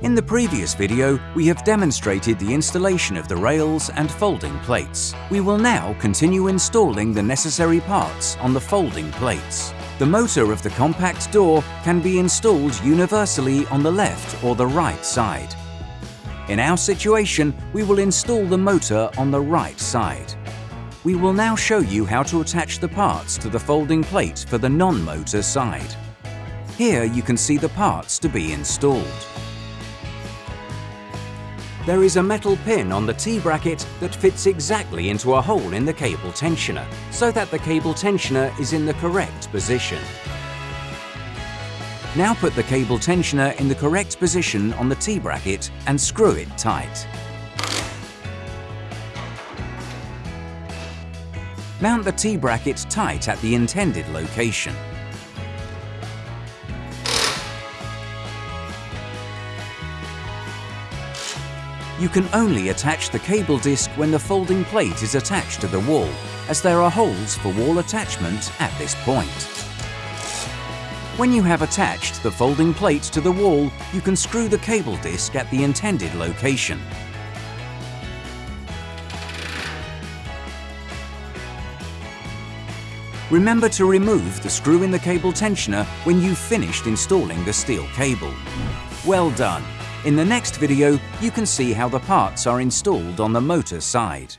In the previous video, we have demonstrated the installation of the rails and folding plates. We will now continue installing the necessary parts on the folding plates. The motor of the compact door can be installed universally on the left or the right side. In our situation, we will install the motor on the right side. We will now show you how to attach the parts to the folding plate for the non-motor side. Here you can see the parts to be installed. There is a metal pin on the T-bracket that fits exactly into a hole in the cable tensioner, so that the cable tensioner is in the correct position. Now put the cable tensioner in the correct position on the T-bracket and screw it tight. Mount the T-bracket tight at the intended location. You can only attach the cable disc when the folding plate is attached to the wall, as there are holes for wall attachment at this point. When you have attached the folding plate to the wall, you can screw the cable disc at the intended location. Remember to remove the screw in the cable tensioner when you've finished installing the steel cable. Well done! In the next video, you can see how the parts are installed on the motor side.